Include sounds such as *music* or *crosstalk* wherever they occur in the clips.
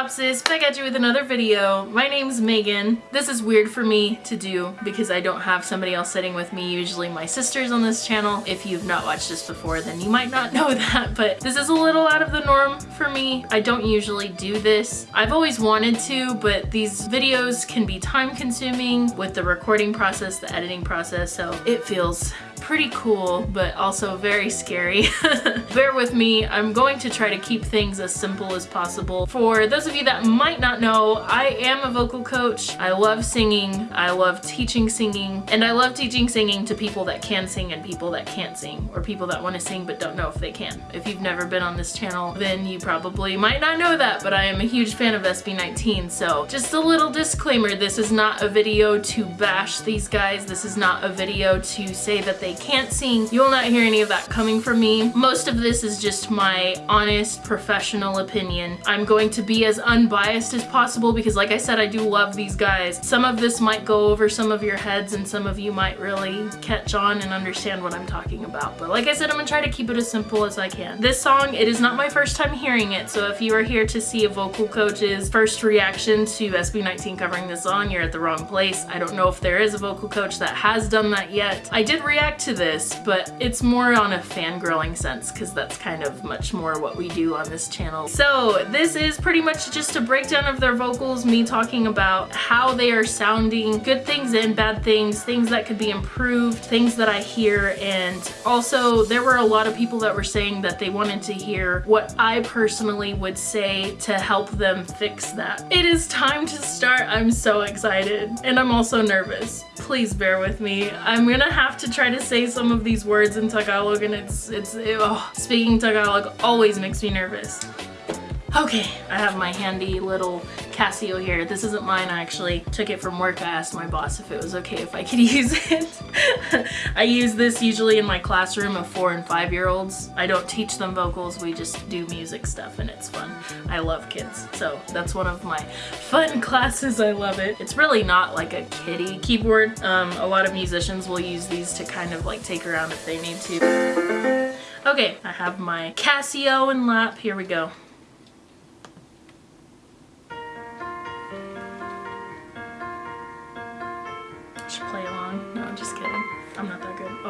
Topsis, back at you with another video. My name's Megan. This is weird for me to do because I don't have somebody else sitting with me. Usually my sister's on this channel. If you've not watched this before, then you might not *laughs* know that, but this is a little out of the norm for me. I don't usually do this. I've always wanted to, but these videos can be time consuming with the recording process, the editing process, so it feels pretty cool, but also very scary. *laughs* Bear with me, I'm going to try to keep things as simple as possible. For those of you that might not know, I am a vocal coach. I love singing, I love teaching singing, and I love teaching singing to people that can sing and people that can't sing, or people that want to sing but don't know if they can. If you've never been on this channel, then you probably might not know that, but I am a huge fan of SB19, so just a little disclaimer, this is not a video to bash these guys, this is not a video to say that they they can't sing. You will not hear any of that coming from me. Most of this is just my honest professional opinion. I'm going to be as unbiased as possible because like I said, I do love these guys. Some of this might go over some of your heads and some of you might really catch on and understand what I'm talking about. But like I said, I'm gonna try to keep it as simple as I can. This song, it is not my first time hearing it, so if you are here to see a vocal coach's first reaction to SB19 covering this song, you're at the wrong place. I don't know if there is a vocal coach that has done that yet. I did react to this, but it's more on a fangirling sense because that's kind of much more what we do on this channel. So this is pretty much just a breakdown of their vocals, me talking about how they are sounding, good things and bad things, things that could be improved, things that I hear, and also there were a lot of people that were saying that they wanted to hear what I personally would say to help them fix that. It is time to start. I'm so excited and I'm also nervous. Please bear with me. I'm gonna have to try to say some of these words in Tagalog and it's, it's, it, oh, speaking Tagalog always makes me nervous. Okay, I have my handy little Casio here. This isn't mine, I actually took it from work. I asked my boss if it was okay if I could *laughs* use it. I use this usually in my classroom of four and five year olds. I don't teach them vocals, we just do music stuff and it's fun. I love kids, so that's one of my fun *laughs* classes. I love it. It's really not like a kiddie keyboard. Um, a lot of musicians will use these to kind of like take around if they need to. Okay, I have my Casio in lap. Here we go.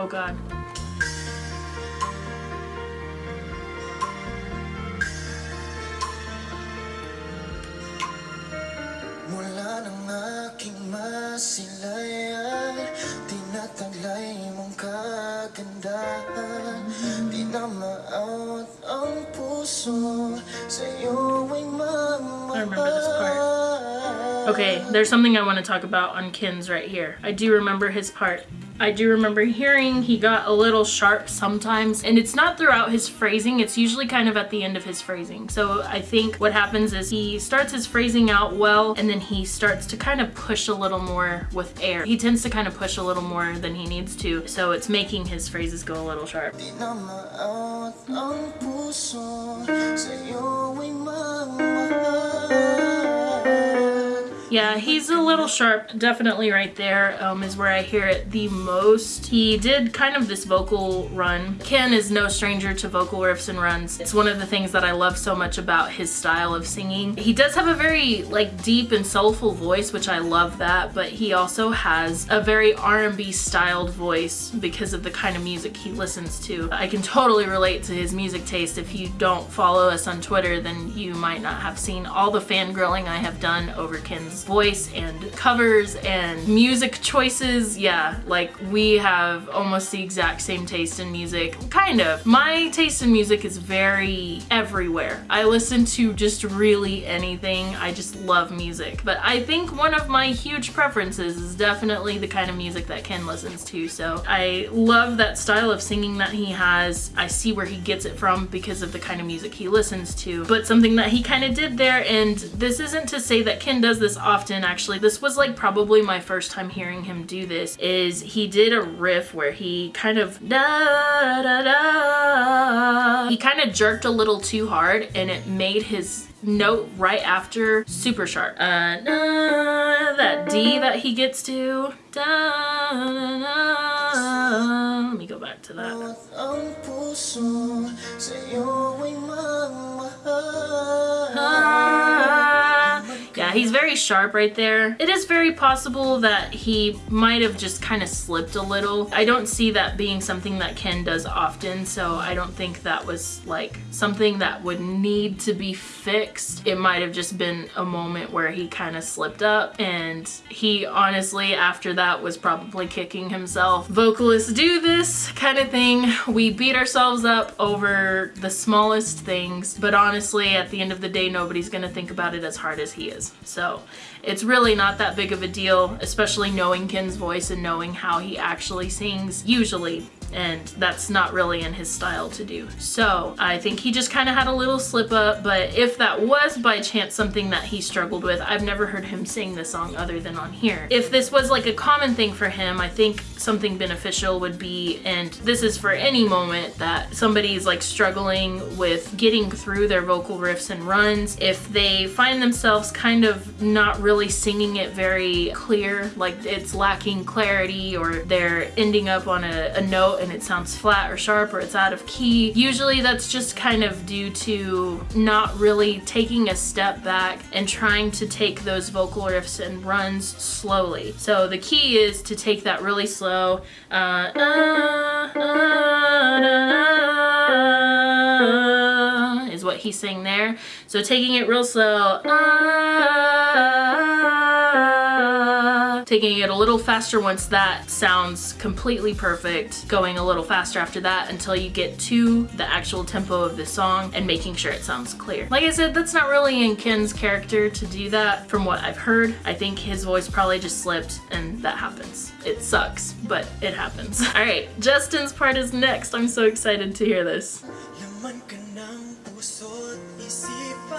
Oh god. Mula ng aking masilayan Tinataglay mong kagandahan Di na maawat ang puso Sa'yo ay mamahal I remember this part. Okay, there's something I want to talk about on Ken's right here. I do remember his part. I do remember hearing he got a little sharp sometimes and it's not throughout his phrasing it's usually kind of at the end of his phrasing so I think what happens is he starts his phrasing out well and then he starts to kind of push a little more with air he tends to kind of push a little more than he needs to so it's making his phrases go a little sharp yeah, he's a little sharp. Definitely right there um, is where I hear it the most. He did kind of this vocal run. Ken is no stranger to vocal riffs and runs. It's one of the things that I love so much about his style of singing. He does have a very like deep and soulful voice, which I love that, but he also has a very R&B styled voice because of the kind of music he listens to. I can totally relate to his music taste. If you don't follow us on Twitter, then you might not have seen all the fangirling I have done over Ken's voice and covers and music choices. Yeah, like we have almost the exact same taste in music. Kind of. My taste in music is very everywhere. I listen to just really anything. I just love music. But I think one of my huge preferences is definitely the kind of music that Ken listens to. So I love that style of singing that he has. I see where he gets it from because of the kind of music he listens to. But something that he kind of did there, and this isn't to say that Ken does this often actually. This was like probably my first time hearing him do this is he did a riff where he kind of da da da he kind of jerked a little too hard and it made his note right after super sharp. Uh, da, that D that he gets to. Da, da, Let me go back to that. He's very sharp right there. It is very possible that he might have just kind of slipped a little. I don't see that being something that Ken does often, so I don't think that was like something that would need to be fixed. It might have just been a moment where he kind of slipped up and he honestly after that was probably kicking himself. Vocalists do this kind of thing. We beat ourselves up over the smallest things, but honestly at the end of the day nobody's gonna think about it as hard as he is. So so it's really not that big of a deal, especially knowing Ken's voice and knowing how he actually sings usually and that's not really in his style to do. So I think he just kind of had a little slip up, but if that was by chance something that he struggled with, I've never heard him sing the song other than on here. If this was like a common thing for him, I think something beneficial would be, and this is for any moment that somebody's like struggling with getting through their vocal riffs and runs, if they find themselves kind of not really singing it very clear, like it's lacking clarity or they're ending up on a, a note and it sounds flat or sharp or it's out of key. Usually that's just kind of due to not really taking a step back and trying to take those vocal riffs and runs slowly. So the key is to take that really slow uh, uh, uh, is what he's saying there. So taking it real slow ah. taking it a little faster once that sounds completely perfect, going a little faster after that until you get to the actual tempo of the song and making sure it sounds clear. Like I said, that's not really in Ken's character to do that from what I've heard. I think his voice probably just slipped and that happens. It sucks, but it happens. *laughs* All right, Justin's part is next. I'm so excited to hear this.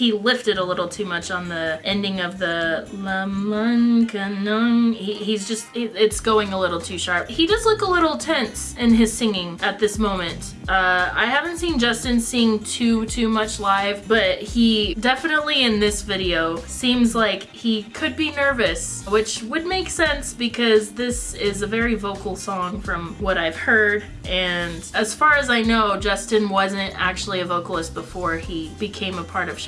he lifted a little too much on the ending of the Laman Kanang. He, he's just, it, it's going a little too sharp. He does look a little tense in his singing at this moment. Uh, I haven't seen Justin sing too, too much live, but he definitely in this video seems like he could be nervous, which would make sense because this is a very vocal song from what I've heard. And as far as I know, Justin wasn't actually a vocalist before he became a part of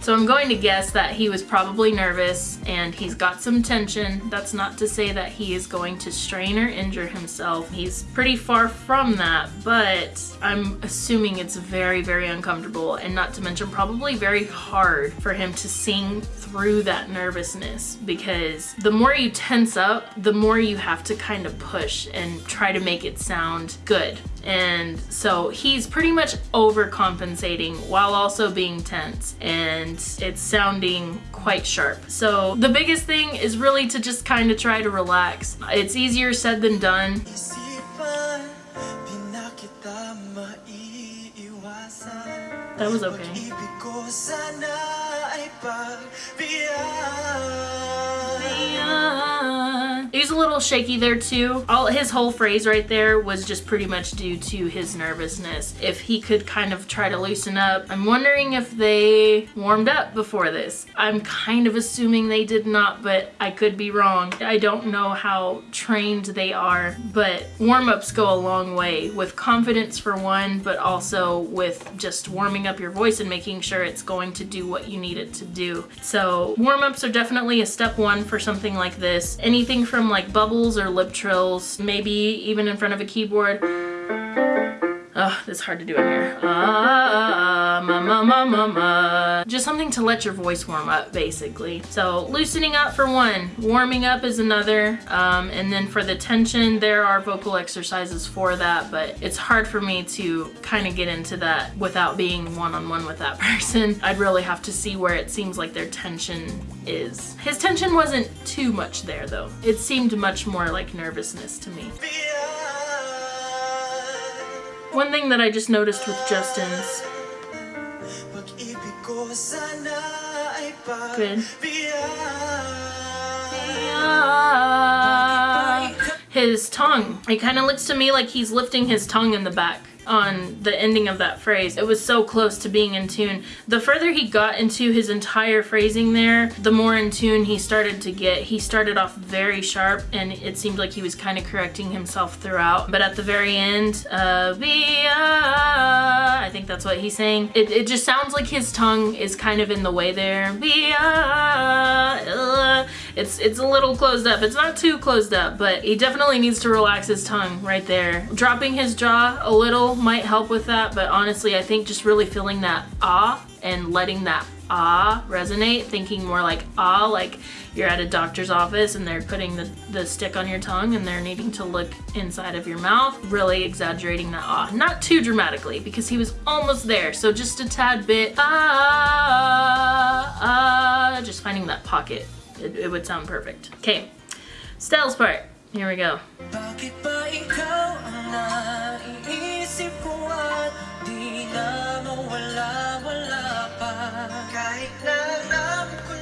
So I'm going to guess that he was probably nervous and he's got some tension. That's not to say that he is going to strain or injure himself. He's pretty far from that, but I'm assuming it's very, very uncomfortable and not to mention probably very hard for him to sing through that nervousness because the more you tense up, the more you have to kind of push and try to make it sound good. And so he's pretty much overcompensating while also being tense and it's sounding quite sharp. So the biggest thing is really to just kind of try to relax. It's easier said than done. That was okay. Hosanna ay pagbiyag. He's a little shaky there too. All his whole phrase right there was just pretty much due to his nervousness. If he could kind of try to loosen up. I'm wondering if they warmed up before this. I'm kind of assuming they did not, but I could be wrong. I don't know how trained they are, but warm-ups go a long way with confidence for one, but also with just warming up your voice and making sure it's going to do what you need it to do. So warm-ups are definitely a step one for something like this. Anything from some like bubbles or lip trills, maybe even in front of a keyboard. Oh, it's hard to do in here. Ah, ma, ma, ma, ma. Just something to let your voice warm up, basically. So loosening up for one, warming up is another, um, and then for the tension, there are vocal exercises for that, but it's hard for me to kind of get into that without being one-on-one -on -one with that *laughs* person. I'd really have to see where it seems like their tension is. His tension wasn't too much there, though. It seemed much more like nervousness to me. One thing that I just noticed with Justin's Good. Uh, his tongue. It kind of looks to me like he's lifting his tongue in the back on the ending of that phrase. It was so close to being in tune. The further he got into his entire phrasing there, the more in tune he started to get. He started off very sharp and it seemed like he was kind of correcting himself throughout. But at the very end, uh, I think that's what he's saying. It, it just sounds like his tongue is kind of in the way there. Uh, uh, it's, it's a little closed up. It's not too closed up, but he definitely needs to relax his tongue right there. Dropping his jaw a little might help with that, but honestly, I think just really feeling that ah and letting that ah resonate, thinking more like ah, like you're at a doctor's office and they're putting the, the stick on your tongue and they're needing to look inside of your mouth, really exaggerating that ah. Not too dramatically because he was almost there, so just a tad bit ah, ah, just finding that pocket. It, it would sound perfect. Okay, Stell's part. Here we go.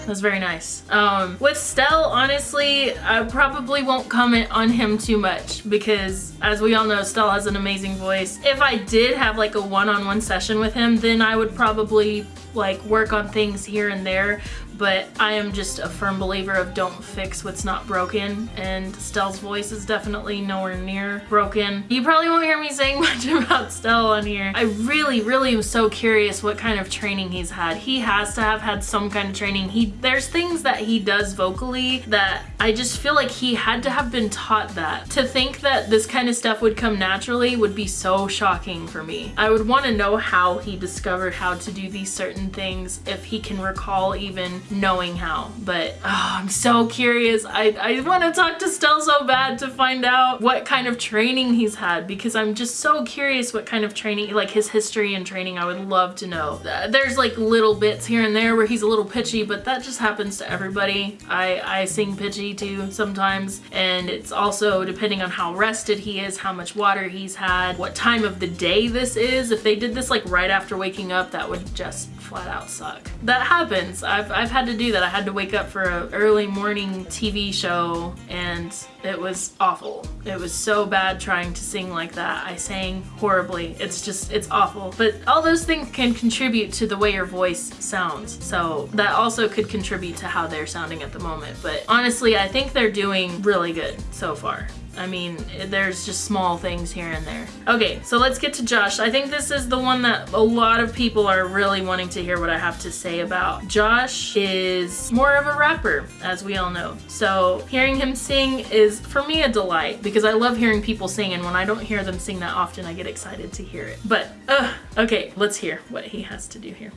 That's very nice. Um, with Stell, honestly, I probably won't comment on him too much because as we all know, Stell has an amazing voice. If I did have like a one-on-one -on -one session with him, then I would probably like work on things here and there but I am just a firm believer of don't fix what's not broken and Stell's voice is definitely nowhere near broken. You probably won't hear me saying *laughs* much about Stell on here. I really, really am so curious what kind of training he's had. He has to have had some kind of training. He There's things that he does vocally that I just feel like he had to have been taught that. To think that this kind of stuff would come naturally would be so shocking for me. I would want to know how he discovered how to do these certain things if he can recall even knowing how. But oh, I'm so curious. I, I want to talk to Stell so bad to find out what kind of training he's had because I'm just so curious what kind of training, like his history and training, I would love to know. There's like little bits here and there where he's a little pitchy, but that just happens to everybody. I, I sing pitchy too sometimes and it's also depending on how rested he is, how much water he's had, what time of the day this is. If they did this like right after waking up, that would just flat out suck. That happens. I've, I've had to do that. I had to wake up for an early morning TV show and it was awful. It was so bad trying to sing like that. I sang horribly. It's just, it's awful. But all those things can contribute to the way your voice sounds. So that also could contribute to how they're sounding at the moment. But honestly, I think they're doing really good so far. I mean, there's just small things here and there. Okay, so let's get to Josh. I think this is the one that a lot of people are really wanting to hear what I have to say about. Josh is more of a rapper, as we all know. So hearing him sing is, for me, a delight because I love hearing people sing and when I don't hear them sing that often, I get excited to hear it. But, uh, okay, let's hear what he has to do here.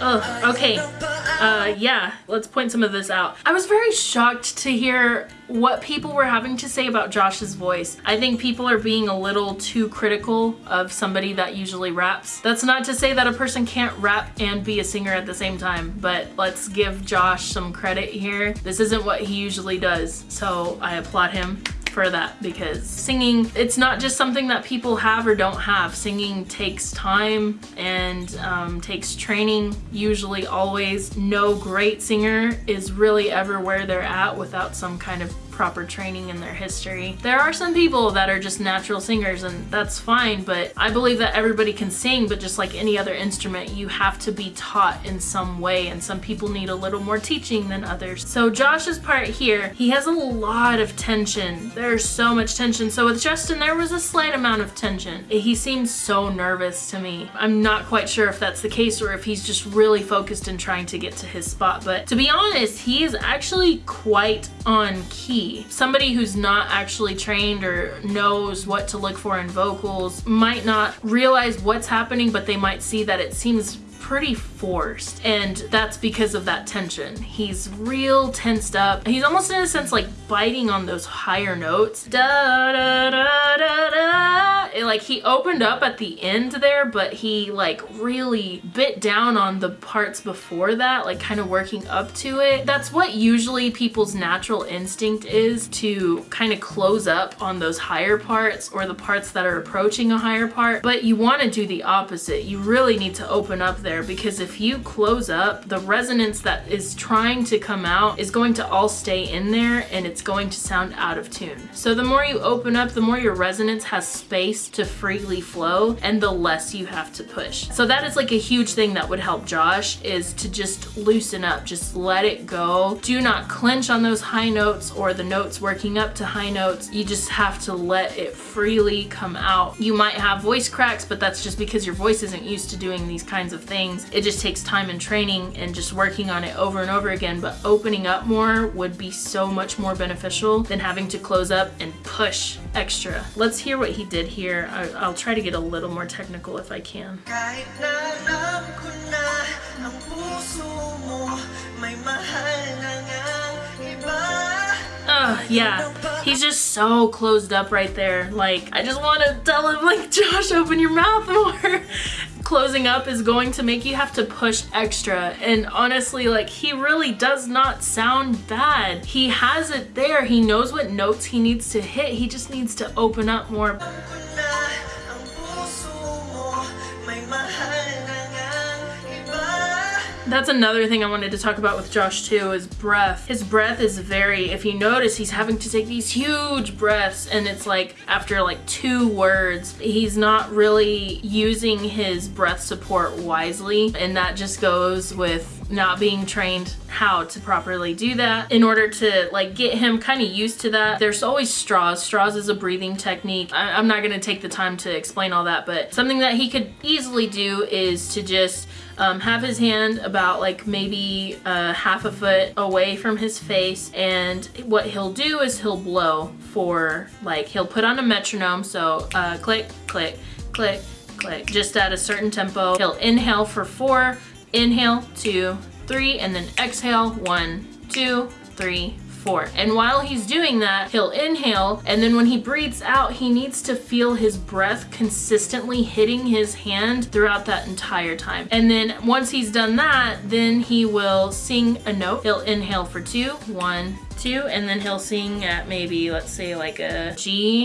Oh, okay. Uh, yeah, let's point some of this out. I was very shocked to hear what people were having to say about Josh's voice. I think people are being a little too critical of somebody that usually raps. That's not to say that a person can't rap and be a singer at the same time, but let's give Josh some credit here. This isn't what he usually does, so I applaud him for that because singing, it's not just something that people have or don't have. Singing takes time and um, takes training, usually always. No great singer is really ever where they're at without some kind of proper training in their history. There are some people that are just natural singers and that's fine, but I believe that everybody can sing, but just like any other instrument, you have to be taught in some way and some people need a little more teaching than others. So Josh's part here, he has a lot of tension. There's so much tension. So with Justin, there was a slight amount of tension. He seems so nervous to me. I'm not quite sure if that's the case or if he's just really focused in trying to get to his spot, but to be honest, he is actually quite on key Somebody who's not actually trained or knows what to look for in vocals might not realize what's happening, but they might see that it seems pretty forced and that's because of that tension. He's real tensed up. He's almost in a sense like biting on those higher notes. Da, da, da, da, da it, like he opened up at the end there, but he like really bit down on the parts before that, like kind of working up to it. That's what usually people's natural instinct is to kind of close up on those higher parts or the parts that are approaching a higher part. But you want to do the opposite. You really need to open up there because if you close up, the resonance that is trying to come out is going to all stay in there and it's going to sound out of tune. So the more you open up, the more your resonance has space to freely flow and the less you have to push. So that is like a huge thing that would help Josh is to just loosen up, just let it go. Do not clench on those high notes or the notes working up to high notes. You just have to let it freely come out. You might have voice cracks, but that's just because your voice isn't used to doing these kinds of things. It just takes time and training and just working on it over and over again, but opening up more would be so much more beneficial than having to close up and push extra. Let's hear what he did here. I, I'll try to get a little more technical if I can. Uh, yeah, he's just so closed up right there. Like, I just want to tell him, like, *laughs* Josh, open your mouth more. *laughs* Closing up is going to make you have to push extra. And honestly, like, he really does not sound bad. He has it there. He knows what notes he needs to hit. He just needs to open up more. That's another thing I wanted to talk about with Josh too is breath. His breath is very, if you notice, he's having to take these huge breaths and it's like after like two words, he's not really using his breath support wisely. And that just goes with not being trained how to properly do that. In order to like get him kind of used to that, there's always straws. Straws is a breathing technique. I- I'm not gonna take the time to explain all that, but something that he could easily do is to just um, have his hand about like maybe uh, half a foot away from his face and what he'll do is he'll blow for like he'll put on a metronome so uh, click click click click just at a certain tempo he'll inhale for four inhale two three and then exhale one two three four. And while he's doing that, he'll inhale, and then when he breathes out, he needs to feel his breath consistently hitting his hand throughout that entire time. And then once he's done that, then he will sing a note. He'll inhale for two, one, two, and then he'll sing at maybe, let's say like a G.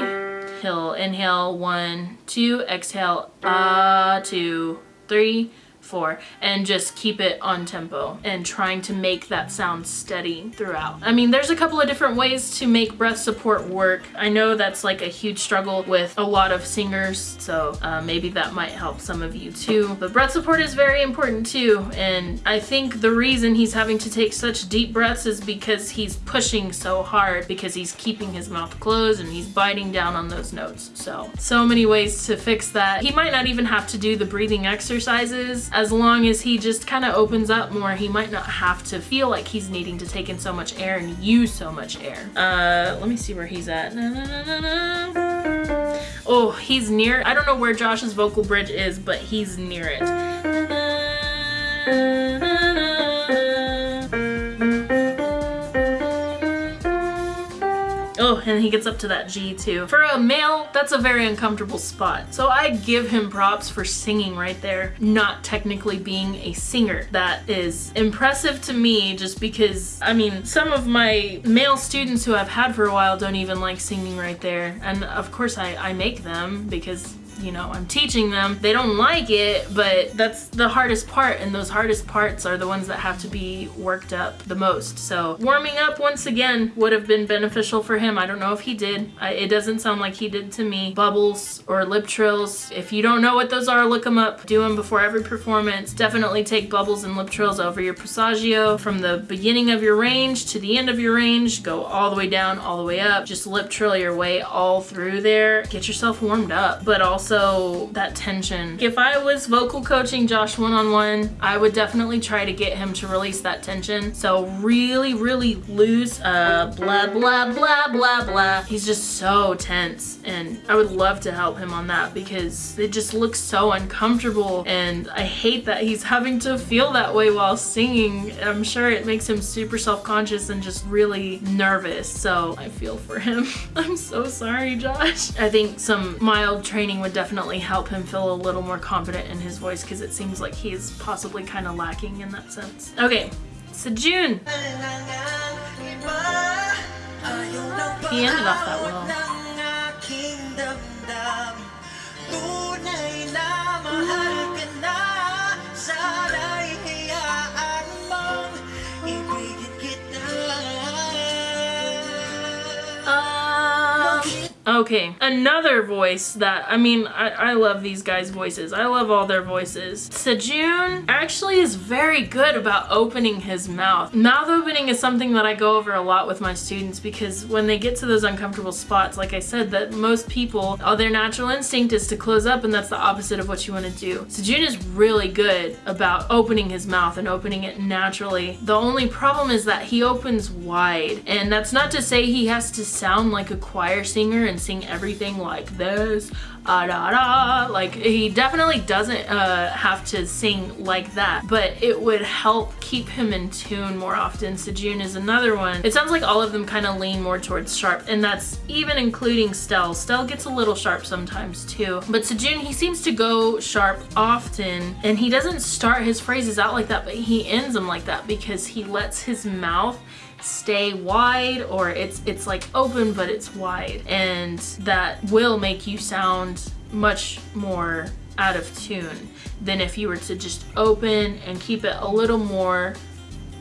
He'll inhale one, two, exhale, ah, two, three, four and just keep it on tempo and trying to make that sound steady throughout. I mean, there's a couple of different ways to make breath support work. I know that's like a huge struggle with a lot of singers, so uh, maybe that might help some of you too. But breath support is very important too, and I think the reason he's having to take such deep breaths is because he's pushing so hard because he's keeping his mouth closed and he's biting down on those notes. So, so many ways to fix that. He might not even have to do the breathing exercises as long as he just kind of opens up more, he might not have to feel like he's needing to take in so much air and use so much air. Uh, let me see where he's at. Na, na, na. Oh, he's near. I don't know where Josh's vocal bridge is, but he's near it. And he gets up to that G too. For a male, that's a very uncomfortable spot. So I give him props for singing right there, not technically being a singer. That is impressive to me just because, I mean, some of my male students who I've had for a while don't even like singing right there. And of course I, I make them because you know, I'm teaching them. They don't like it, but that's the hardest part, and those hardest parts are the ones that have to be worked up the most. So warming up once again would have been beneficial for him. I don't know if he did. I, it doesn't sound like he did to me. Bubbles or lip trills. If you don't know what those are, look them up. Do them before every performance. Definitely take bubbles and lip trills over your passaggio from the beginning of your range to the end of your range. Go all the way down, all the way up. Just lip trill your way all through there. Get yourself warmed up, but also also that tension. If I was vocal coaching Josh one-on-one, I would definitely try to get him to release that tension. So really, really loose, uh, blah, blah, blah, blah, blah. He's just so tense and I would love to help him on that because it just looks so uncomfortable and I hate that he's having to feel that way while singing. I'm sure it makes him super self-conscious and just really nervous. So I feel for him. *laughs* I'm so sorry, Josh. I think some mild training would definitely help him feel a little more confident in his voice because it seems like he's possibly kind of lacking in that sense. Okay, Sejun. He ended off that well. Okay, another voice that, I mean, I, I love these guys' voices. I love all their voices. Sejun actually is very good about opening his mouth. Mouth opening is something that I go over a lot with my students because when they get to those uncomfortable spots, like I said, that most people, all their natural instinct is to close up and that's the opposite of what you want to do. Sejun is really good about opening his mouth and opening it naturally. The only problem is that he opens wide and that's not to say he has to sound like a choir singer and sing everything like this. Ah, da, da. like he definitely doesn't uh, have to sing like that but it would help keep him in tune more often. Sejun is another one. It sounds like all of them kind of lean more towards sharp and that's even including Stell. Stell gets a little sharp sometimes too. But Sejun he seems to go sharp often and he doesn't start his phrases out like that but he ends them like that because he lets his mouth stay wide or it's it's like open but it's wide. And that will make you sound much more out of tune than if you were to just open and keep it a little more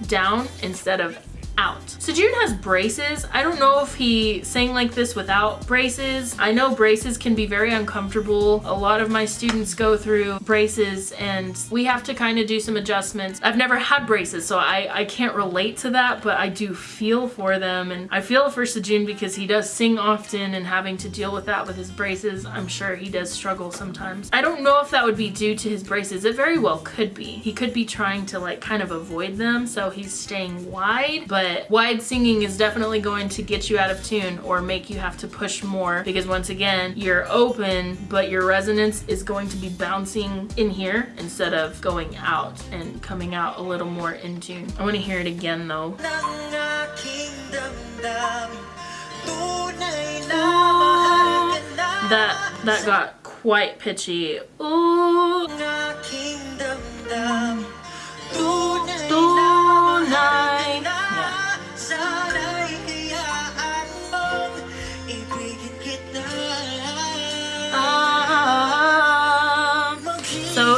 down instead of out. Sejun has braces. I don't know if he sang like this without braces. I know braces can be very uncomfortable. A lot of my students go through braces and we have to kind of do some adjustments. I've never had braces so I, I can't relate to that but I do feel for them and I feel for Sejun because he does sing often and having to deal with that with his braces I'm sure he does struggle sometimes. I don't know if that would be due to his braces. It very well could be. He could be trying to like kind of avoid them so he's staying wide but but wide singing is definitely going to get you out of tune or make you have to push more because once again, you're open, but your resonance is going to be bouncing in here instead of going out and coming out a little more in tune. I want to hear it again though. That, that got quite pitchy. Ooh.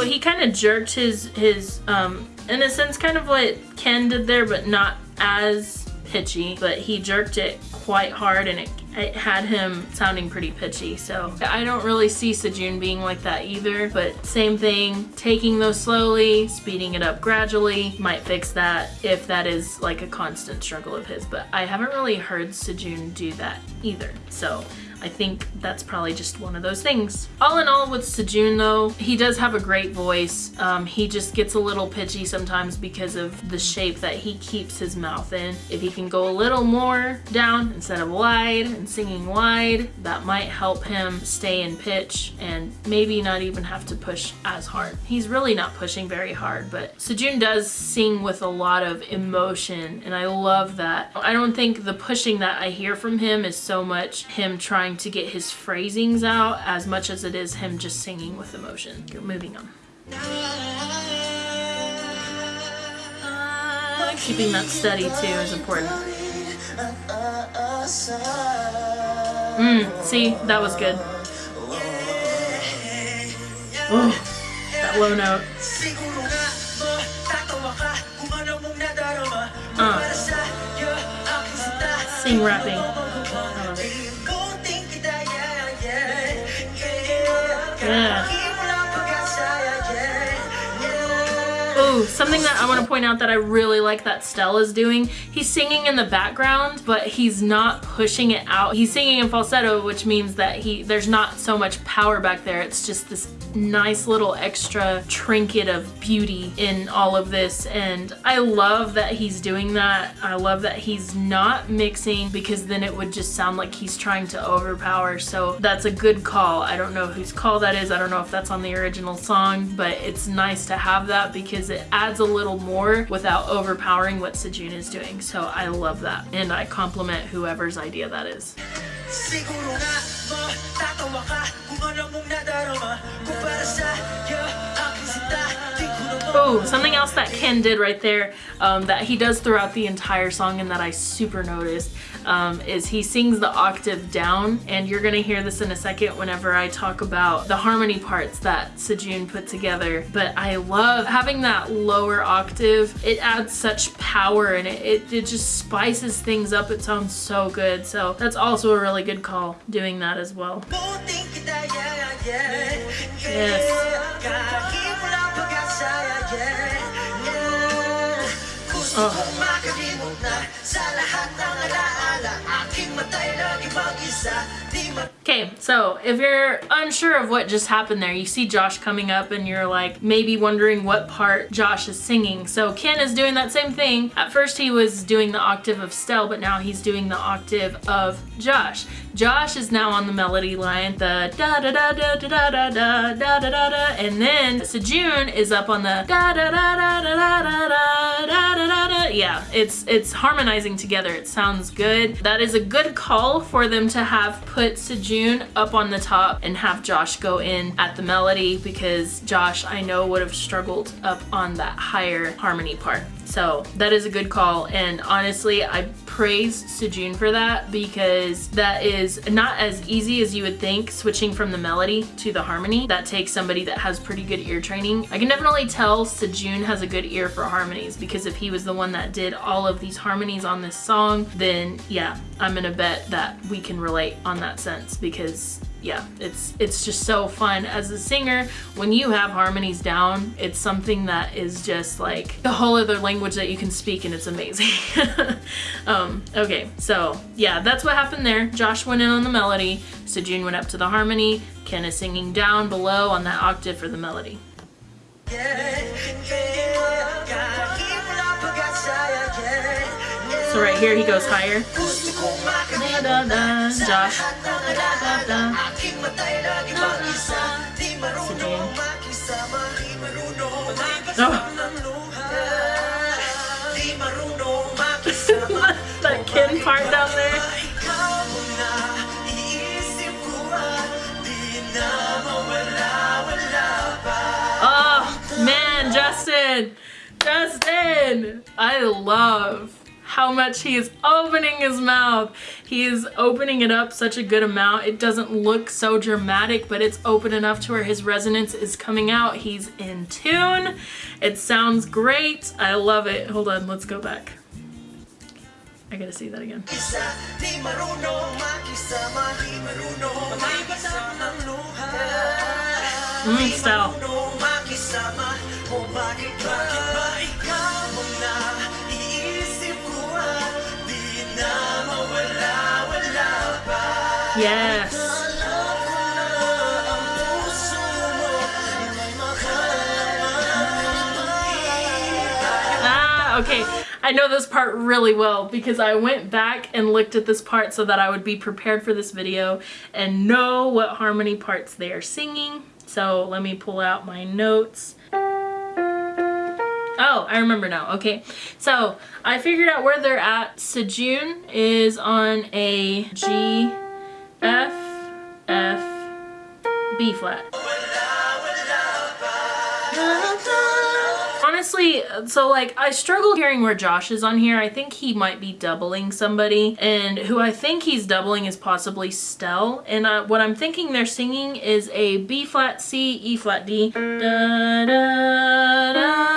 He kind of jerked his, his um, in a sense, kind of what Ken did there, but not as pitchy. But he jerked it quite hard and it, it had him sounding pretty pitchy. So I don't really see Sejun being like that either. But same thing, taking those slowly, speeding it up gradually might fix that if that is like a constant struggle of his. But I haven't really heard Sejun do that either. So I think that's probably just one of those things. All in all with Sejun though, he does have a great voice. Um, he just gets a little pitchy sometimes because of the shape that he keeps his mouth in. If he can go a little more down instead of wide and singing wide, that might help him stay in pitch and maybe not even have to push as hard. He's really not pushing very hard, but Sejun does sing with a lot of emotion and I love that. I don't think the pushing that I hear from him is so much him trying trying to get his phrasings out as much as it is him just singing with emotion. You're moving on. Keeping that steady too is important. Mm, see, that was good. Oh, that low note. Uh, sing rapping. Yeah. Something that I want to point out that I really like that Stell is doing, he's singing in the background, but he's not pushing it out. He's singing in falsetto, which means that he there's not so much power back there. It's just this nice little extra trinket of beauty in all of this. And I love that he's doing that. I love that he's not mixing because then it would just sound like he's trying to overpower. So that's a good call. I don't know whose call that is. I don't know if that's on the original song, but it's nice to have that because it adds a little more without overpowering what Sejun is doing. So I love that. And I compliment whoever's idea that is. Siguro nga mo Tatawa ka Kung ano mong nadarama Kung para sa'yo Aking sinta Di ko na mo Oh, something else that Ken did right there um, that he does throughout the entire song and that I super noticed um, is he sings the octave down and you're gonna hear this in a second whenever I talk about the harmony parts that Sejun put together. But I love having that lower octave. It adds such power and it, it, it just spices things up. It sounds so good. So that's also a really good call doing that as well. Yes. Oh. Okay, so if you're unsure of what just happened there, you see Josh coming up and you're like maybe wondering what part Josh is singing. So Ken is doing that same thing. At first he was doing the octave of Stell, but now he's doing the octave of Josh. Josh is now on the melody line, the da da da da da da da da da da da da, and then Sejun is up on the da da da da da da da da da da da. Yeah, it's it's harmonizing together. It sounds good. That is a good call for them to have put Sejun up on the top and have Josh go in at the melody because Josh I know would have struggled up on that higher harmony part. So that is a good call and honestly I praise Sejun for that because that is not as easy as you would think switching from the melody to the harmony. That takes somebody that has pretty good ear training. I can definitely tell Sejun has a good ear for harmonies because if he was the one that did all of these harmonies on this song then yeah I'm gonna bet that we can relate on that sense because yeah, it's it's just so fun as a singer when you have harmonies down. It's something that is just like a whole other language that you can speak, and it's amazing. *laughs* um, okay, so yeah, that's what happened there. Josh went in on the melody, Sejun went up to the harmony. Ken is singing down below on that octave for the melody. Wala pag-asa yeah so right here he goes higher. Josh. That part down there. Oh man, Justin! Justin! I love how much he is opening his mouth. He is opening it up such a good amount. It doesn't look so dramatic, but it's open enough to where his resonance is coming out. He's in tune. It sounds great. I love it. Hold on, let's go back. I gotta see that again. Di Ah, okay. I know this part really well because I went back and looked at this part so that I would be prepared for this video and know what harmony parts they are singing. So let me pull out my notes. Oh, I remember now. Okay. So I figured out where they're at. Sejun is on a G, F, F, B flat. Honestly, so like I struggle hearing where Josh is on here. I think he might be doubling somebody and who I think he's doubling is possibly Stell. And uh, what I'm thinking they're singing is a B flat C, E flat D. Da, da, da.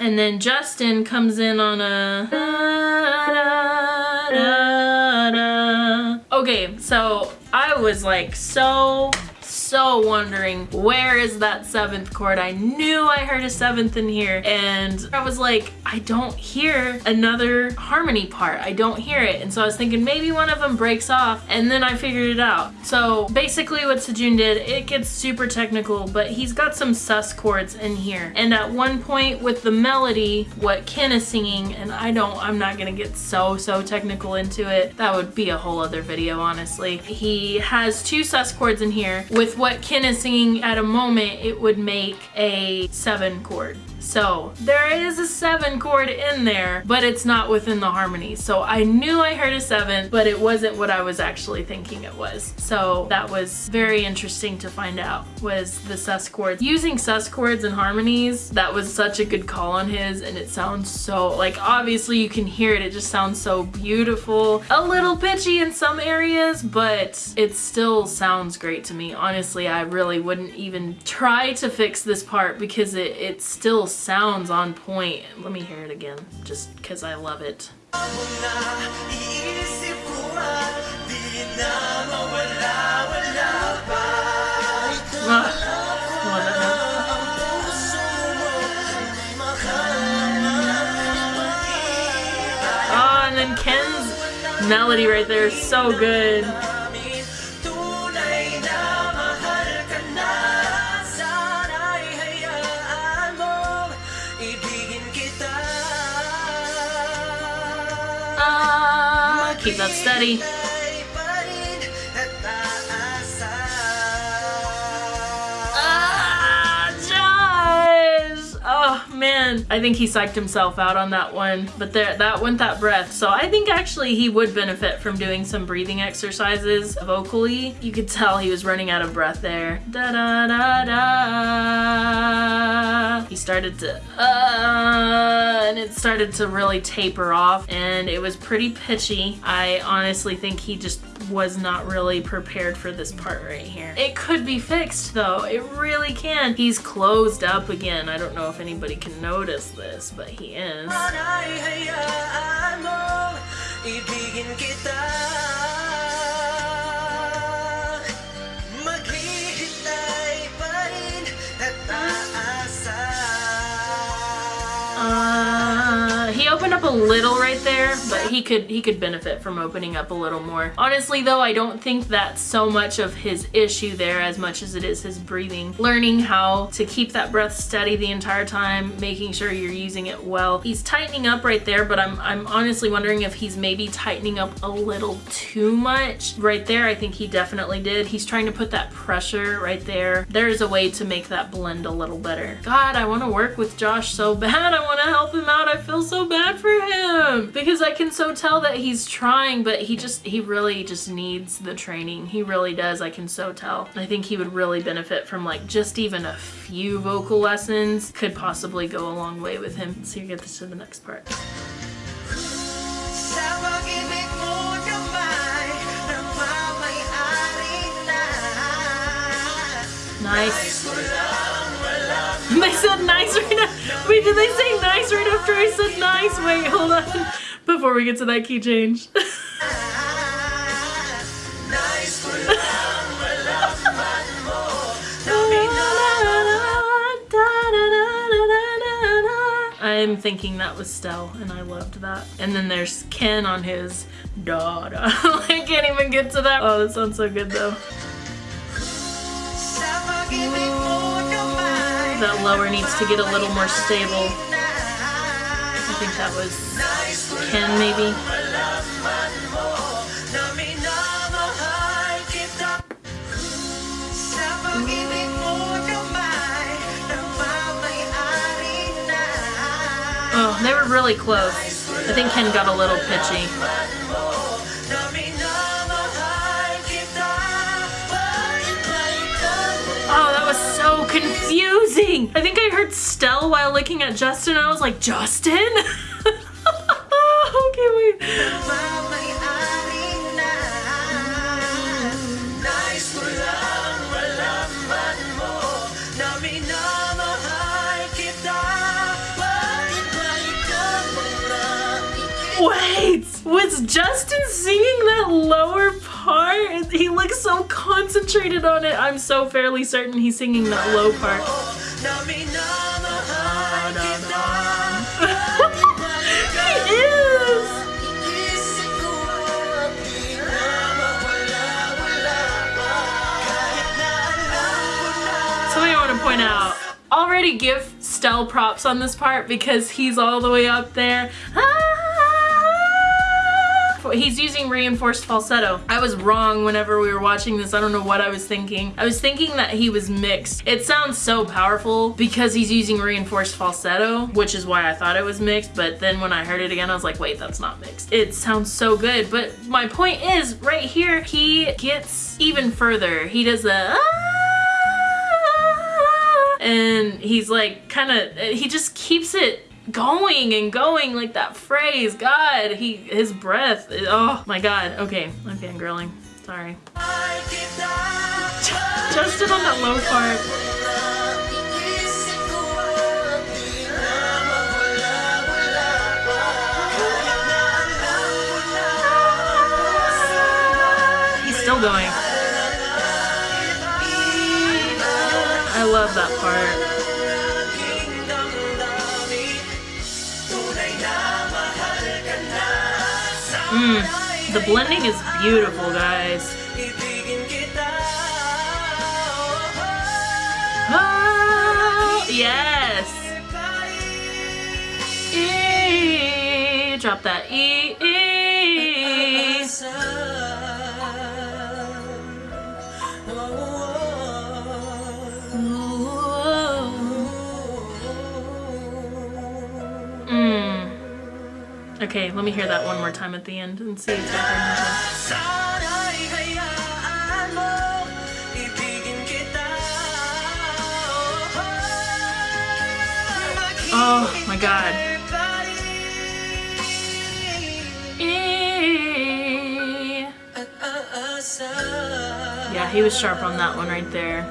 And then Justin comes in on a. Okay, so I was like so so wondering where is that seventh chord. I knew I heard a seventh in here and I was like, I don't hear another harmony part. I don't hear it. And so I was thinking maybe one of them breaks off and then I figured it out. So basically what Sejun did, it gets super technical, but he's got some sus chords in here. And at one point with the melody, what Ken is singing, and I don't, I'm not gonna get so, so technical into it. That would be a whole other video, honestly. He has two sus chords in here. With what Ken is singing at a moment, it would make a seven chord. So there is a seven chord in there, but it's not within the harmony. So I knew I heard a seven, but it wasn't what I was actually thinking it was. So that was very interesting to find out was the sus chords. Using sus chords and harmonies, that was such a good call on his and it sounds so, like obviously you can hear it, it just sounds so beautiful. A little pitchy in some areas, but it still sounds great to me. Honestly, I really wouldn't even try to fix this part because it, it still sounds on point. Let me hear it again, just because I love it. Ah, and then Ken's melody right there is so good. Keep that steady. I think he psyched himself out on that one, but there, that went that breath. So I think actually he would benefit from doing some breathing exercises vocally. You could tell he was running out of breath there. Da da da da. He started to, uh, and it started to really taper off, and it was pretty pitchy. I honestly think he just was not really prepared for this part right here. It could be fixed though, it really can. He's closed up again. I don't know if anybody can notice this, but he is. Opened up a little right there, but he could he could benefit from opening up a little more. Honestly though, I don't think that's so much of his issue there as much as it is his breathing. Learning how to keep that breath steady the entire time, making sure you're using it well. He's tightening up right there, but I'm, I'm honestly wondering if he's maybe tightening up a little too much. Right there, I think he definitely did. He's trying to put that pressure right there. There's a way to make that blend a little better. God, I want to work with Josh so bad. *laughs* I want to help him out. I feel so bad for him because I can so tell that he's trying, but he just, he really just needs the training. He really does. I can so tell. I think he would really benefit from like just even a few vocal lessons could possibly go a long way with him. So you get this to the next part. Nice. *laughs* They said nice right now. Wait, did they say nice right after I said nice? Wait, hold on. Before we get to that key change. *laughs* I'm thinking that was Stell, and I loved that. And then there's Ken on his da. *laughs* I can't even get to that. Oh, that sounds so good though. That lower needs to get a little more stable. I think that was Ken maybe. Oh, they were really close. I think Ken got a little pitchy. Confusing. I think I heard Stell while looking at Justin. I was like, Justin? *laughs* okay, wait. Wait, was Justin singing that lower part? He looks so concentrated on it. I'm so fairly certain he's singing that low part. *laughs* he is! Something I want to point out. Already give Stell props on this part because he's all the way up there. Ah! He's using reinforced falsetto. I was wrong whenever we were watching this. I don't know what I was thinking. I was thinking that he was mixed. It sounds so powerful because he's using reinforced falsetto, which is why I thought it was mixed. But then when I heard it again, I was like, wait, that's not mixed. It sounds so good. But my point is right here, he gets even further. He does a ah! and he's like kind of he just keeps it going and going like that phrase god he his breath oh my god. Okay i'm fangirling sorry. Justin on that low part. He's still going. I love that part Mm, the blending is beautiful, guys. Oh, yes. E, drop that E. e. Okay, let me hear that one more time at the end and see if Oh my god. E. Yeah, he was sharp on that one right there.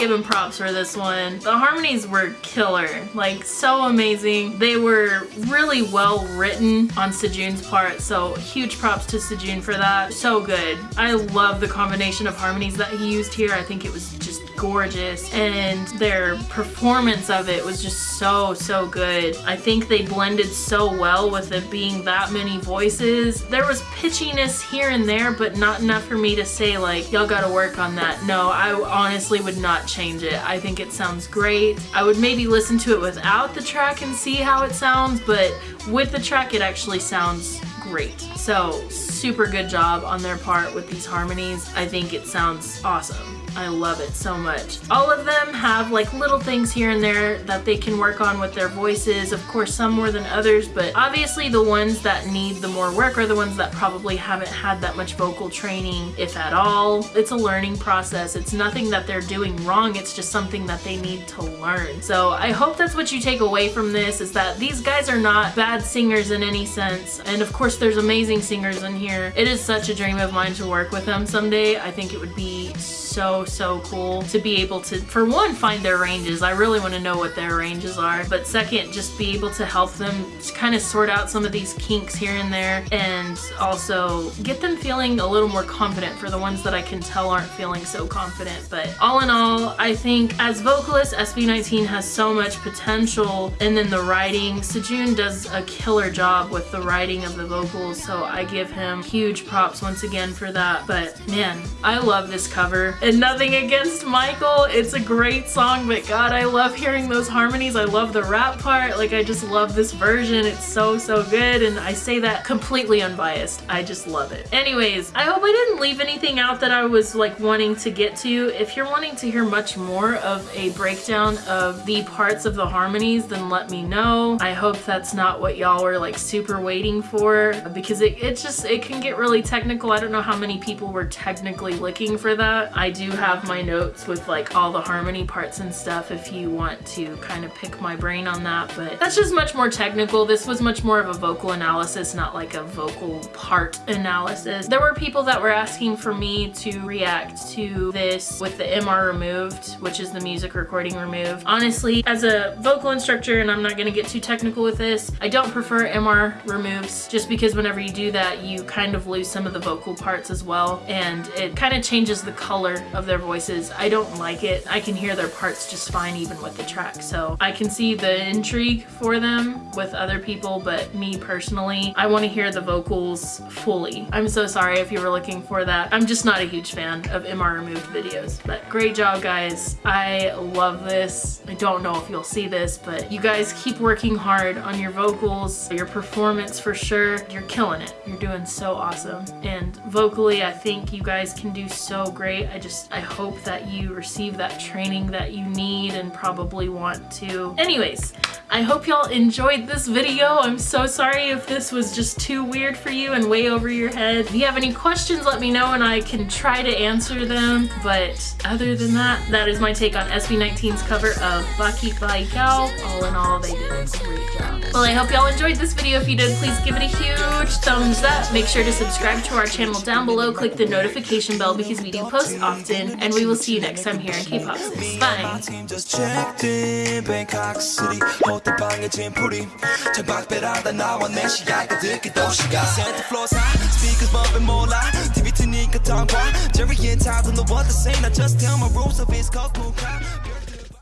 Give him props for this one. The harmonies were killer, like so amazing. They were really well written on Sejun's part, so huge props to Sejun for that. So good. I love the combination of harmonies that he used here. I think it was just gorgeous and their performance of it was just so so good I think they blended so well with it being that many voices there was pitchiness here and there but not enough for me to say like y'all gotta work on that no I honestly would not change it. I think it sounds great. I would maybe listen to it without the track and see how it sounds but with the track it actually sounds great. So super good job on their part with these harmonies. I think it sounds awesome I love it so much. All of them have like little things here and there that they can work on with their voices. Of course, some more than others, but obviously the ones that need the more work are the ones that probably haven't had that much vocal training, if at all. It's a learning process. It's nothing that they're doing wrong. It's just something that they need to learn. So I hope that's what you take away from this is that these guys are not bad singers in any sense. And of course, there's amazing singers in here. It is such a dream of mine to work with them someday. I think it would be so, so so cool to be able to, for one, find their ranges. I really want to know what their ranges are. But second, just be able to help them kind of sort out some of these kinks here and there and also get them feeling a little more confident for the ones that I can tell aren't feeling so confident. But all in all, I think as vocalist, SB19 has so much potential and then the writing, Sejun does a killer job with the writing of the vocals so I give him huge props once again for that. But man, I love this cover. And nothing against Michael, it's a great song, but God, I love hearing those harmonies. I love the rap part. Like, I just love this version. It's so, so good. And I say that completely unbiased. I just love it. Anyways, I hope I didn't leave anything out that I was like wanting to get to. If you're wanting to hear much more of a breakdown of the parts of the harmonies, then let me know. I hope that's not what y'all were like super waiting for. because it, it just, it can get really technical. I don't know how many people were technically looking for that. I do have my notes with like all the harmony parts and stuff if you want to kind of pick my brain on that, but that's just much more technical. This was much more of a vocal analysis, not like a vocal part analysis. There were people that were asking for me to react to this with the MR removed, which is the music recording removed. Honestly, as a vocal instructor, and I'm not gonna get too technical with this, I don't prefer MR removes just because whenever you do that, you kind of lose some of the vocal parts as well. And it kind of changes the color of their voices. I don't like it. I can hear their parts just fine even with the track. So I can see the intrigue for them with other people, but me personally, I want to hear the vocals fully. I'm so sorry if you were looking for that. I'm just not a huge fan of MR removed videos, but great job guys. I love this. I don't know if you'll see this, but you guys keep working hard on your vocals, your performance for sure. You're killing it. You're doing so awesome. And vocally, I think you guys can do so great. I just, I hope that you receive that training that you need and probably want to. Anyways, I hope y'all enjoyed this video. I'm so sorry if this was just too weird for you and way over your head. If you have any questions, let me know and I can try to answer them. But other than that, that is my take on SB19's cover of Bakit Ba Ikaw. All in all, they did a great job. Well, I hope y'all enjoyed this video. If you did, please give it a huge thumbs up. Make sure to subscribe to our channel down below. Click the notification bell because we do post often. And we will see you next time here in K-Pop Bye!